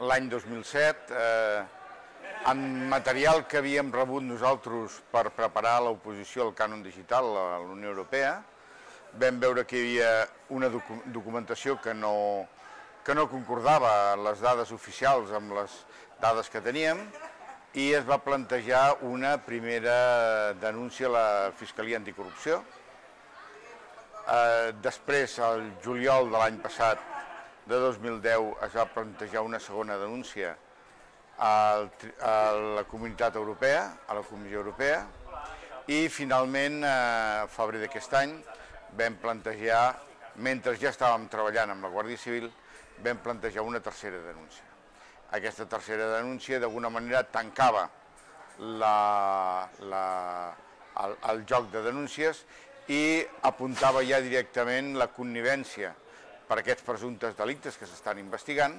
l'any 2007, eh, en material que havíem rebut nosaltres per preparar l'oposició al cànon digital a la Unió Europea, vam veure que hi havia una docu documentació que no, que no concordava les dades oficials amb les dades que teníem i es va plantejar una primera denúncia a la Fiscalia Anticorrupció. Eh, després, el juliol de l'any passat, de 2010, es va plantejar una segona denúncia a la Comunitat Europea, a la Comissió Europea, i finalment, a eh, febrer d'aquest any, vam plantejar, mentre ja estàvem treballant amb la Guàrdia Civil, vam plantejar una tercera denúncia. Aquesta tercera denúncia d'alguna manera tancava la, la, el, el joc de denúncies i apuntava ja directament la connivència per aquests presumptes delictes que s'estan investigant,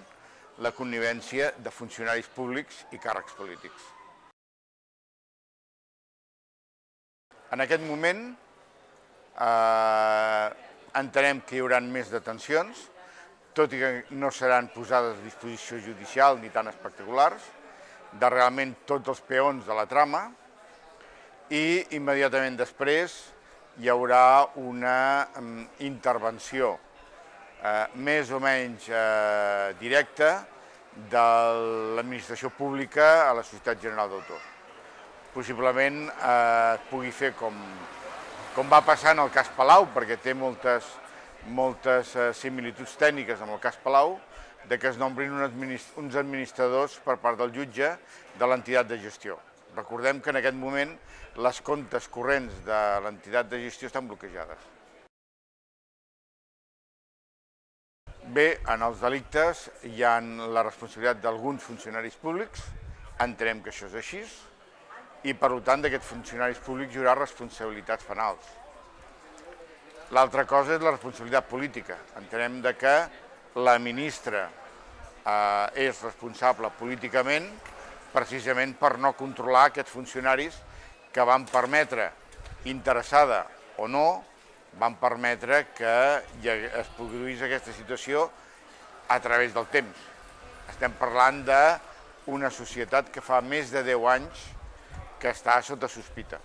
la connivència de funcionaris públics i càrrecs polítics. En aquest moment eh, entenem que hi haurà més detencions, tot i que no seran posades a disposició judicial ni tan espectaculars, de realment tots els peons de la trama, i immediatament després hi haurà una um, intervenció eh, més o menys eh, directa de l'administració pública a la Societat General d'Autors. Possiblement eh, pugui fer com com va passar en el cas Palau, perquè té moltes, moltes eh, similituds tècniques amb el cas Palau, de que es nombrin uns administradors per part del jutge de l'entitat de gestió. Recordem que en aquest moment les comptes corrents de l'entitat de gestió estan bloquejades. Bé, en els delictes hi ha la responsabilitat d'alguns funcionaris públics, entenem que això és així, i per tant d'aquests funcionaris públics hi haurà responsabilitats penals. L'altra cosa és la responsabilitat política. Entenem de que la ministra eh, és responsable políticament precisament per no controlar aquests funcionaris que van permetre, interessada o no, van permetre que es produís aquesta situació a través del temps. Estem parlant d'una societat que fa més de 10 anys que està sota sospita.